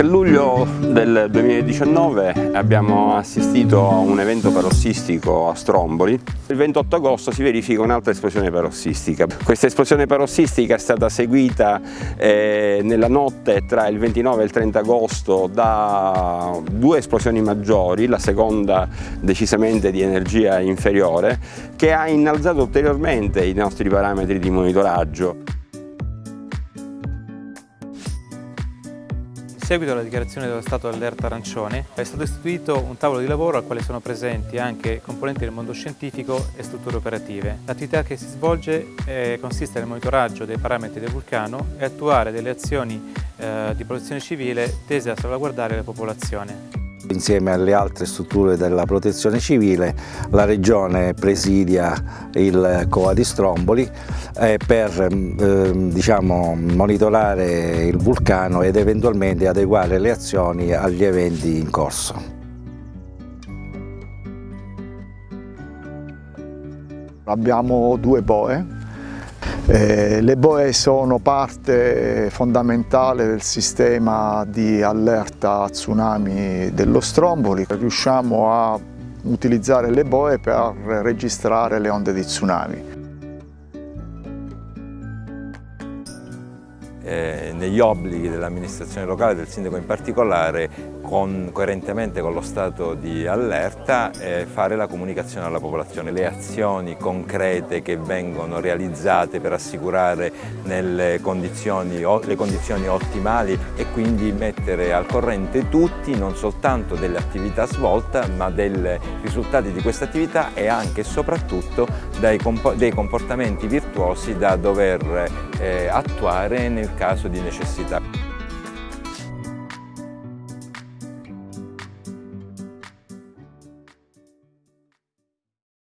3 luglio del 2019 abbiamo assistito a un evento parossistico a Stromboli. Il 28 agosto si verifica un'altra esplosione parossistica. Questa esplosione parossistica è stata seguita eh, nella notte tra il 29 e il 30 agosto da due esplosioni maggiori, la seconda decisamente di energia inferiore, che ha innalzato ulteriormente i nostri parametri di monitoraggio. Seguito alla dichiarazione dello stato d'allerta arancione è stato istituito un tavolo di lavoro al quale sono presenti anche componenti del mondo scientifico e strutture operative. L'attività che si svolge eh, consiste nel monitoraggio dei parametri del vulcano e attuare delle azioni eh, di protezione civile tese a salvaguardare la popolazione. Insieme alle altre strutture della protezione civile la Regione presidia il COA di Stromboli eh, per eh, diciamo, monitorare il vulcano ed eventualmente adeguare le azioni agli eventi in corso. Abbiamo due boe eh, le boe sono parte fondamentale del sistema di allerta tsunami dello Stromboli. Riusciamo a utilizzare le boe per registrare le onde di tsunami. Eh, negli obblighi dell'amministrazione locale, del sindaco in particolare, con, coerentemente con lo stato di allerta eh, fare la comunicazione alla popolazione, le azioni concrete che vengono realizzate per assicurare condizioni, le condizioni ottimali e quindi mettere al corrente tutti non soltanto delle attività svolte ma dei risultati di questa attività e anche e soprattutto dei comportamenti virtuosi da dover eh, attuare nel caso di necessità.